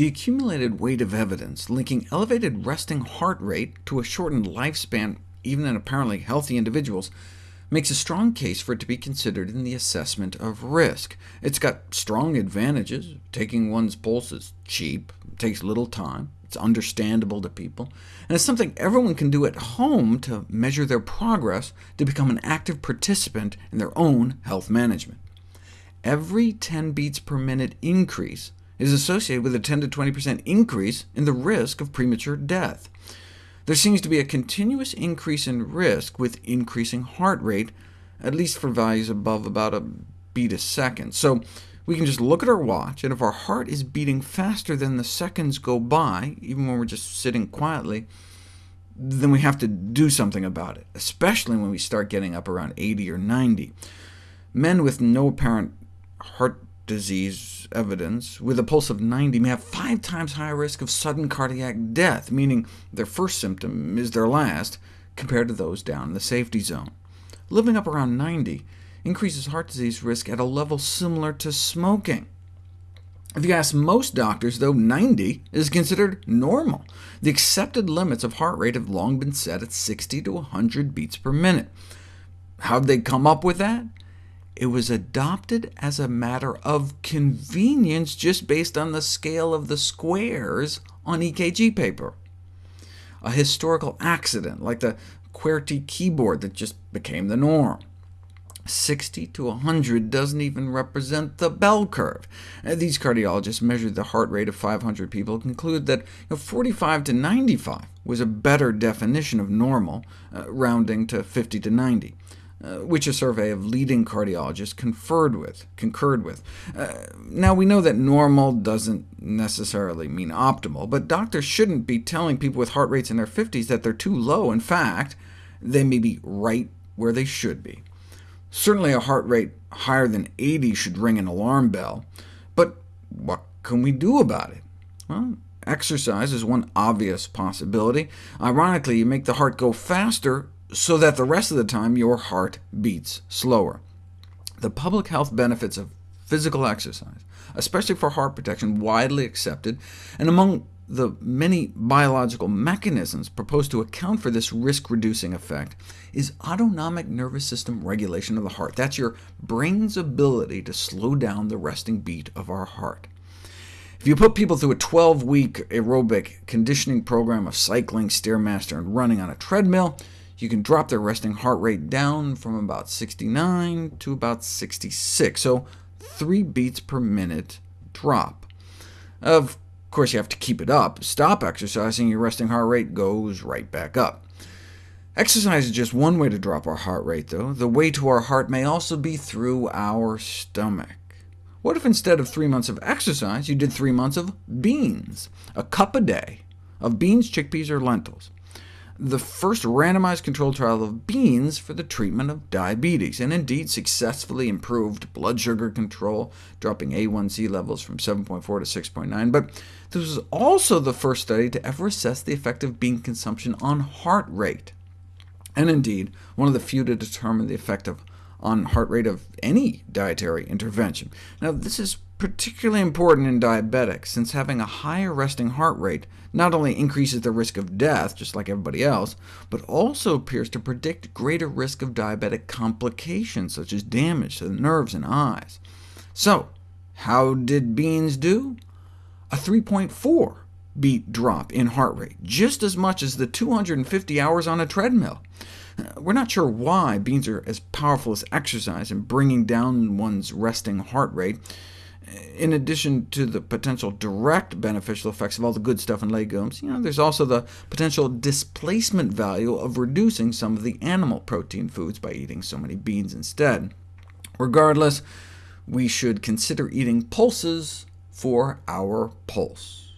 The accumulated weight of evidence linking elevated resting heart rate to a shortened lifespan, even in apparently healthy individuals, makes a strong case for it to be considered in the assessment of risk. It's got strong advantages. Taking one's pulse is cheap, takes little time, it's understandable to people, and it's something everyone can do at home to measure their progress to become an active participant in their own health management. Every 10 beats per minute increase is associated with a 10 to 20% increase in the risk of premature death. There seems to be a continuous increase in risk with increasing heart rate, at least for values above about a beat a second. So we can just look at our watch, and if our heart is beating faster than the seconds go by, even when we're just sitting quietly, then we have to do something about it, especially when we start getting up around 80 or 90. Men with no apparent heart disease evidence with a pulse of 90 may have five times higher risk of sudden cardiac death, meaning their first symptom is their last, compared to those down in the safety zone. Living up around 90 increases heart disease risk at a level similar to smoking. If you ask most doctors, though, 90 is considered normal. The accepted limits of heart rate have long been set at 60 to 100 beats per minute. How'd they come up with that? It was adopted as a matter of convenience just based on the scale of the squares on EKG paper. A historical accident, like the QWERTY keyboard that just became the norm. 60 to 100 doesn't even represent the bell curve. Uh, these cardiologists measured the heart rate of 500 people and concluded that you know, 45 to 95 was a better definition of normal, uh, rounding to 50 to 90. Uh, which a survey of leading cardiologists conferred with, concurred with. Uh, now, we know that normal doesn't necessarily mean optimal, but doctors shouldn't be telling people with heart rates in their 50s that they're too low. In fact, they may be right where they should be. Certainly a heart rate higher than 80 should ring an alarm bell, but what can we do about it? Well, exercise is one obvious possibility. Ironically, you make the heart go faster so that the rest of the time your heart beats slower. The public health benefits of physical exercise, especially for heart protection, widely accepted, and among the many biological mechanisms proposed to account for this risk-reducing effect is autonomic nervous system regulation of the heart. That's your brain's ability to slow down the resting beat of our heart. If you put people through a 12-week aerobic conditioning program of cycling, Stairmaster, and running on a treadmill, you can drop their resting heart rate down from about 69 to about 66, so 3 beats per minute drop. Of of course, you have to keep it up. Stop exercising, your resting heart rate goes right back up. Exercise is just one way to drop our heart rate, though. The way to our heart may also be through our stomach. What if instead of three months of exercise, you did three months of beans, a cup a day of beans, chickpeas, or lentils? The first randomized controlled trial of beans for the treatment of diabetes, and indeed successfully improved blood sugar control, dropping A1C levels from 7.4 to 6.9. But this was also the first study to ever assess the effect of bean consumption on heart rate, and indeed one of the few to determine the effect of on heart rate of any dietary intervention. Now, this is particularly important in diabetics, since having a higher resting heart rate not only increases the risk of death, just like everybody else, but also appears to predict greater risk of diabetic complications, such as damage to the nerves and eyes. So, how did beans do? A 3.4 beat drop in heart rate, just as much as the 250 hours on a treadmill. We're not sure why beans are as powerful as exercise in bringing down one's resting heart rate, in addition to the potential direct beneficial effects of all the good stuff in legumes, you know, there's also the potential displacement value of reducing some of the animal protein foods by eating so many beans instead. Regardless, we should consider eating pulses for our pulse.